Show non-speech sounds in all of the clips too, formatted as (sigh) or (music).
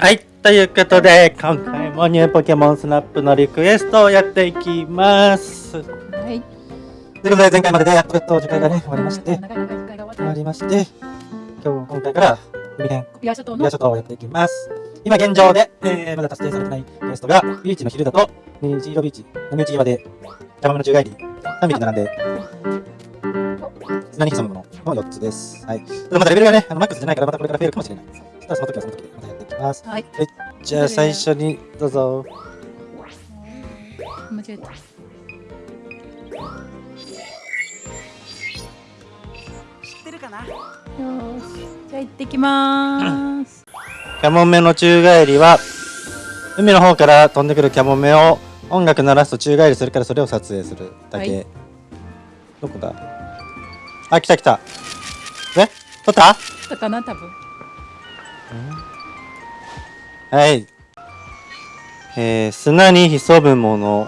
はい、ということで、今回もニューポケモンスナップのリクエストをやっていきます。はい。ということで、前回まででやっとやっと次回がね、終わりまして、終わりまして、今日、今回から海辺、ビア諸島をやっていきます。今現状で、えー、まだ達成されてないクエストが、ビーチの昼だと、虹色ビーチ、波打ち際で、邪魔の宙返り、3匹並んで、砂に潜むものの4つです。はい。まだレベルがね、あのマックスじゃないから、またこれから増えるかもしれない。たらその時はその時でます。はい。じゃあ最初に、どうぞ。間違えた。よ知ってるかな？よし。じゃあ行ってきまーす。(coughs) キャモメの宙返りは、海の方から飛んでくるキャモメを音楽鳴らすと宙返りするからそれを撮影するだけ。はい、どこだ？あ、来た来た。え？取った？取ったかな？多分。はい。えー、砂に潜むもの。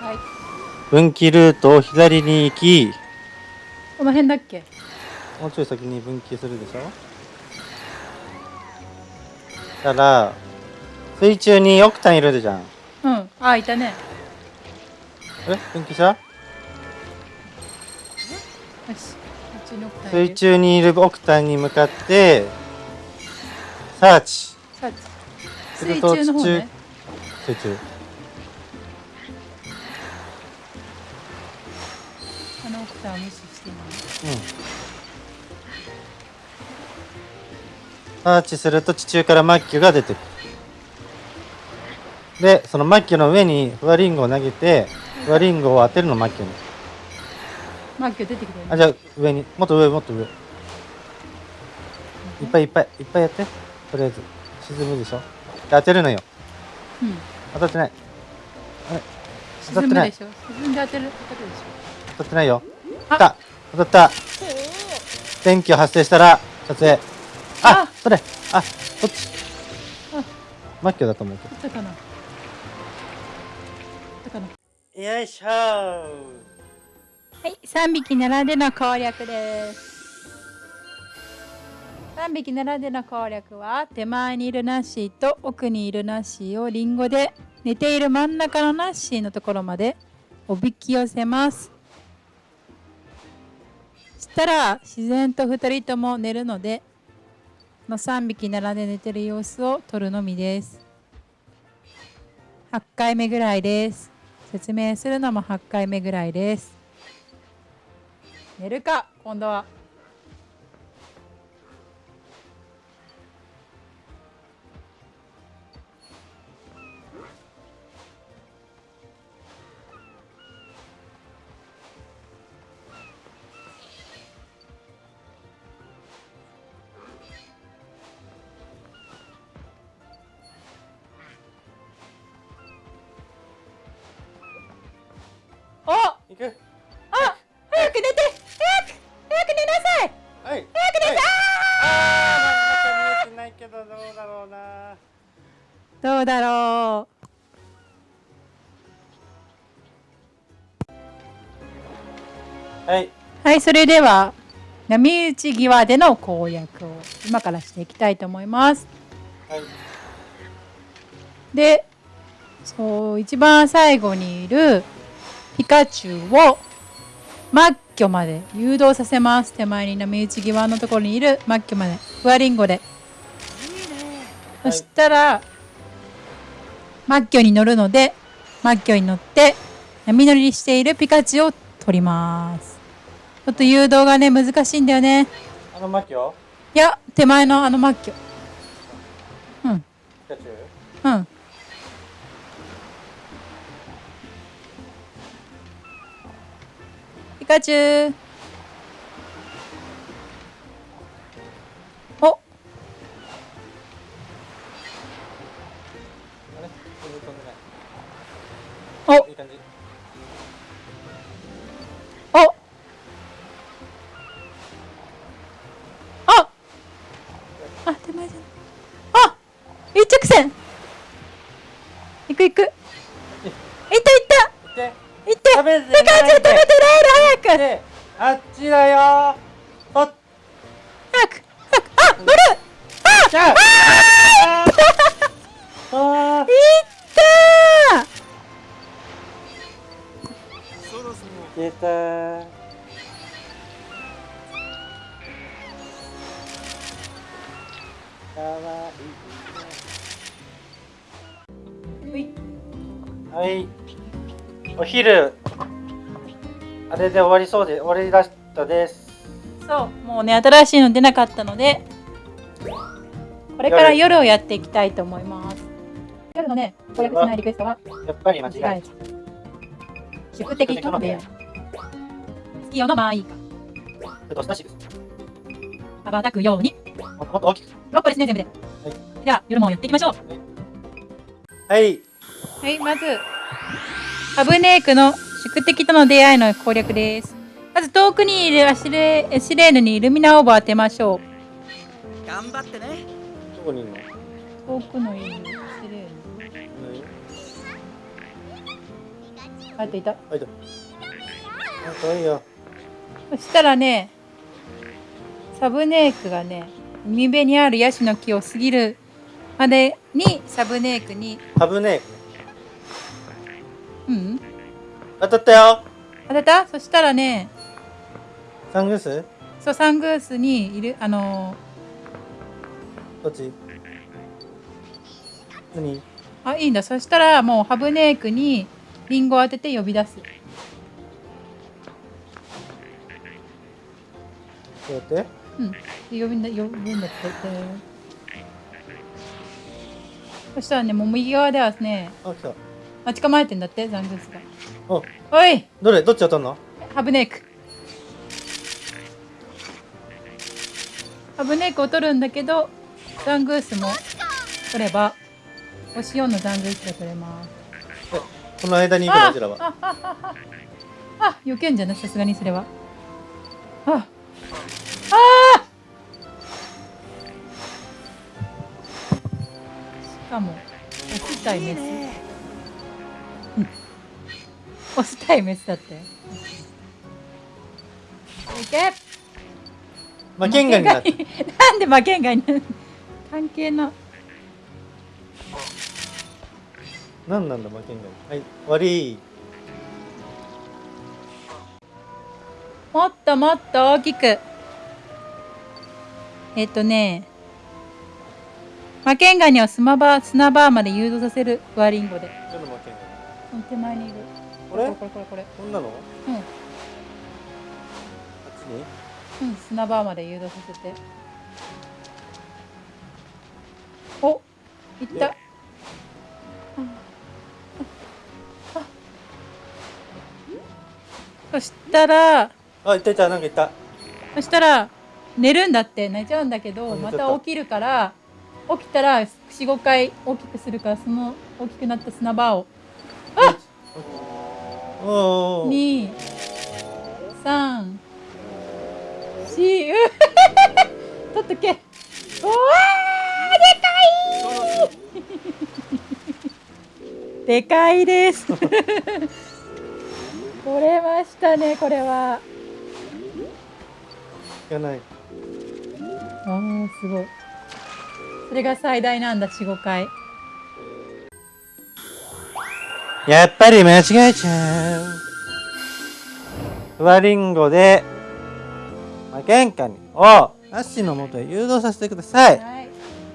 はい。分岐ルートを左に行き。この辺だっけ？もうちょい先に分岐するでしょ？たら水中にオクタンいるじゃん。うん。あいたね。え？分岐した？水中にいるオクタンに向かってサーチ。サーチ水中の方、ね、水中。あのオクタンを無視していうん。サーチすると地中からマッキュが出てくる。でそのマッキュの上にフワリンゴを投げてフワリンゴを当てるのマッキュにマッキュ出てきてあじゃあ上に。もっと上もっと上。いっぱいいっぱいいっぱいやって。とりあえず。沈むでしょ当てるのよ、うん、当たってない。あれ？当たってない。沈んで当てる当たってないよ。当たった。当たった。電気を発生したら撮影。あそれ。あそっち。あ。マッキョだと思うけど。よいしょはい3匹並んでの攻略です3匹並んでの攻略は手前にいるナッシーと奥にいるナッシーをリンゴで寝ている真ん中のナッシーのところまでおびき寄せます。したら自然と2人とも寝るのでの3匹並んで寝てる様子を撮るのみです。8回目ぐらいです。説明するのも8回目ぐらいです。寝るか今度は。どうだろう。はい。はいそれでは波打ち際での攻略を今からしていきたいと思います。はい、でそう一番最後にいるピカチュウをマッキョまで誘導させます。手前に波打ち際のところにいるマッキョまで。フワリンゴで。そしたら、マッキョに乗るのでマッキョに乗って波乗りしているピカチュウを取ります。ちょっと誘導がね難しいんだよね。あのマッキョ？いや手前のあのマッキョ。うん。ピカチュウ？うん。ピカチュウお昼あれで終わりそうで終わりだしたです。そうもうね新しいの出なかったのでこれから夜をやっていきたいと思います。夜のね攻略しないリクエストはやっぱり間違え宿敵との出会い。月夜のマイカたどうしたしです。羽ばたくように。もっともっと大きく。6個ですね全部で、じゃあ夜もやっていきましょう。はい。はいまずハブネークの宿敵との出会いの攻略です。まず遠くにいるアシレエシレーヌにイルミナオーブを当てましょう。頑張ってね。どこにいるの遠くのいるアシレーヌあといた。はいどあかわいいよそしたらねサブネークがね海辺にあるヤシの木を過ぎるまでにサブネークにハブねうん。当たったよ。当たった？そしたらね。サングース？そうサングースにいるあのどっち？何？ーあいいんだ。そしたらもうハブネークにリンゴを当てて呼び出す。どうやって？うん。で呼びんだ呼ぶんだってそしたらねもう右側ではねあ来た待ち構えてんだってザングースがおおい。どれどっち当たんの？ハブネーク。ハブネークを取るんだけどザングースも取れば星4のザングースが取れます。えこの間にいるのこちらは？あああああ避けんじゃない？さすがにそれは。ああしかもオス対メス。うんオス対メスだって。いけ。負けんがになんで負けんがになる関係な何なんだ負けんがに？はい悪い。もっともっと大きく。えっとね。負けんがにを砂場砂場まで誘導させる。ワリンゴで。手前にいるこれ？これこれこれここんなの？あっれうんちに？うん、砂場まで誘導させて。お、いった。ああそしたら、あいたいたなんかいた。そしたら、寝るんだって、寝ちゃうんだけど、また。た起きるから、起きたら4、5回大きくするから、その大きくなった砂場を、おおお2、3、4、う取っとけ。おわーでかい (laughs) でかいです。取れましたね、これは。いかないあーすごい。それが最大なんだ、4、5回。やっぱり間違えちゃう。フワリンゴで負けんかにをナッシーのもとへ誘導させてください。はい。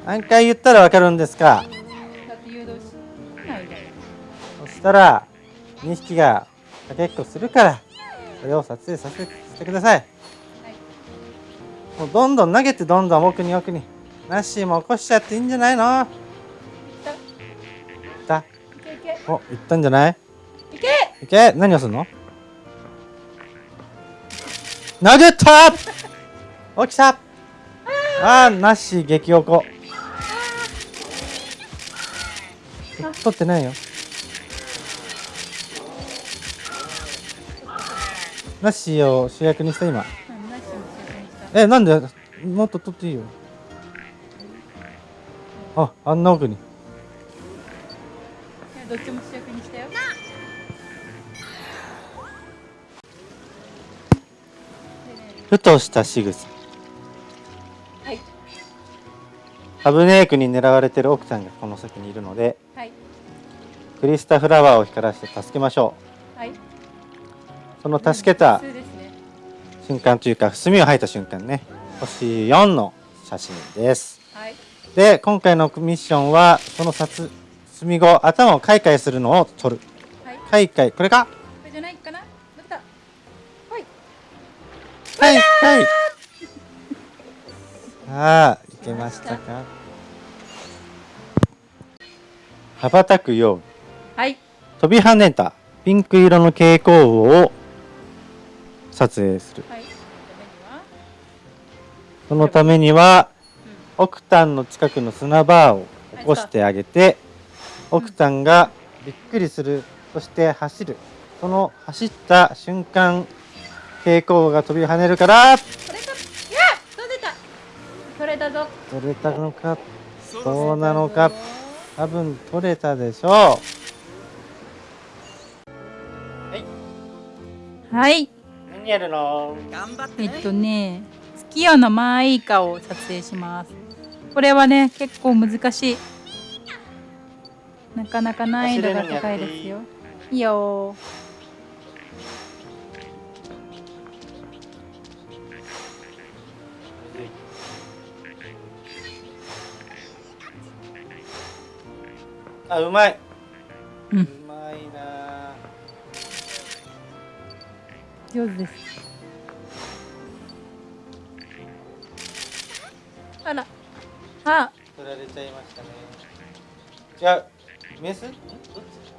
何回言ったらわかるんですか？そしたら2匹がかけっこするからそれを撮影させてください。もうどんどん投げてどんどん奥に奥に。ナッシーも起こしちゃっていいんじゃないの？おいったんじゃない？いけ！いけ！何をするの？投げた起きた！あー！ナッシー激おこ。取ってないよ。ナッシーを主役にした今。えなんで？もっと取っていいよ。ああんな奥にどっちも主役にしたよ。ふとした仕草はい。ハブネークに狙われてる奥さんがこの先にいるのではいクリスタフラワーを光らせて助けましょはい。うその助けた。瞬間というか墨を吐いた瞬間ね星4の写真ですはい。で今回のミッションはその札墨後頭をカイカイするのを取るはい。こカイカイこれか？れじゃないかな？また。はい。カイカイさあいけましたか？羽ばたくようはい。飛び跳ねたピンク色の蛍光魚を撮影するはい。そのためにはオクタンの近くの砂バーを起こしてあげてオクタンがびっくりするそして走るその走った瞬間蛍光魚が飛び跳ねるからこれか。いや、飛んでた？取れたぞ。取れたのか？そどうなのか？多分取れたでしょはい。う何やるの？頑張ってねえっとね、月夜のマーイカを撮影します。これはね、結構難しい。なかなか難易度が高いですよ。いいよ。あうまい、うん。まいな。上手です。あら。あ、取られちゃいましたね。違うメス？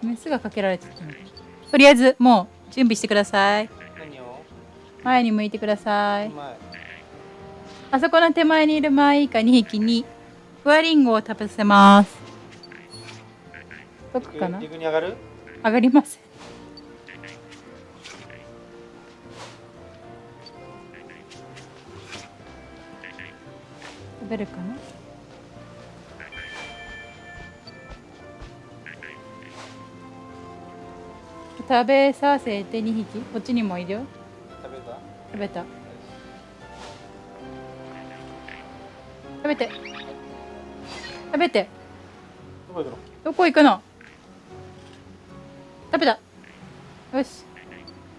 メスがかけられちゃったの。とりあえず、もう準備してください。前に向いてください。あそこの手前にいるマーイカ2匹に、ふわりんごを食べさせます。どこかな？上がる？上がりません。食べるかな？食べさせて2匹。こっちにもいるよ。食べた？食べた。食べて。食べて。どこ行くの？食べた。よし。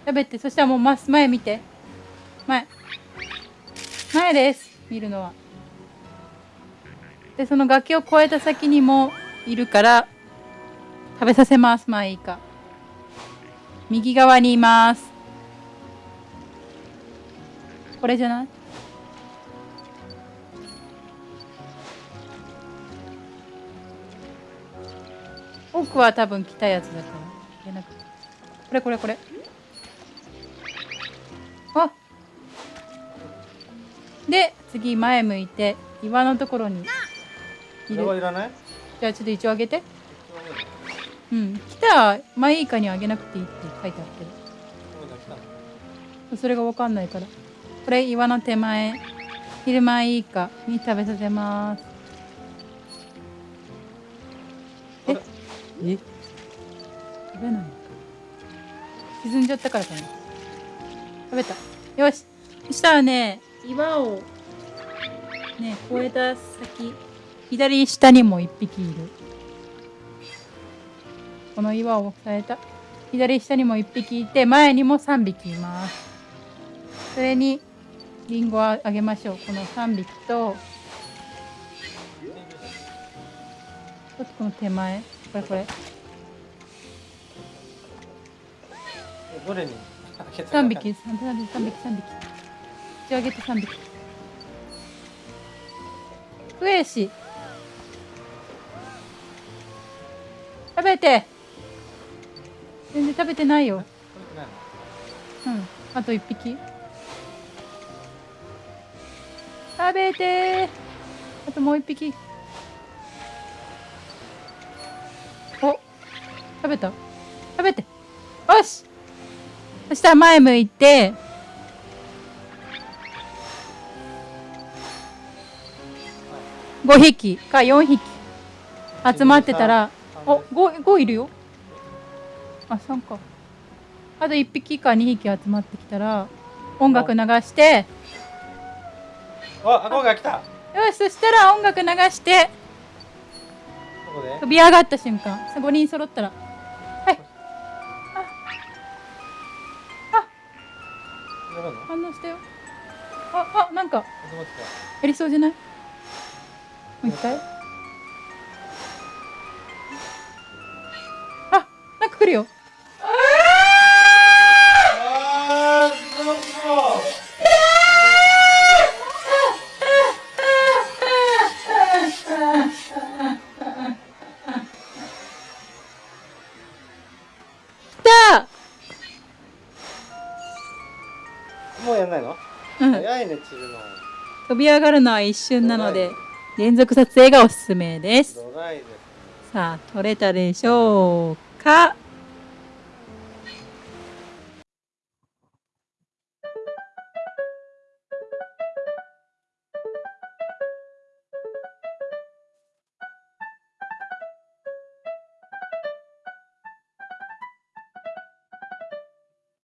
食べて。そしたらもうま前見て。前。前です。見るのは。でその崖を越えた先にもいるから食べさせます。まあいいか右側にいます。これじゃない？奥は多分来たやつだからいやなこれこれこれ。あで次前向いて岩のところにいこれはるいらない？じゃあちょっと一応あげて。うん来たマイイカにはあげなくていいって書いてあってそれがわかんないから。これ岩の手前。昼間いいか。に食べさせます。え？え？食べない沈んじゃったからかな。食べた。よし。そしたらね岩を。ね越えた先。左下にも一匹いるこの岩を押さえた。左下にも一匹いて前にも3匹います。それにリンゴをあげましょう。この3匹とちょっとこの手前。これこれ。どれに3匹3匹。3匹3匹3匹。口上げて3匹。クエシ。食べて全然食べてないよ。うん。あと1匹。食べてあともう1匹。お。食べた？食べて。よし。そしたら前向いて。5匹か4匹。集まってたら。お5 5いるよあ3か。あと1匹か2匹集まってきたら音楽流して。あ、顎が来た。よしそしたら音楽流して。飛び上がった瞬間。さ5人揃ったら。はい。やるの？反応したよ。ああなんか。やりそうじゃない？もう一回？あなんか来るよもうやんないの？うん。早いね散るの。飛び上がるのは一瞬なので連続撮影がおすすめです。ドライです？さあ撮れたでしょうか？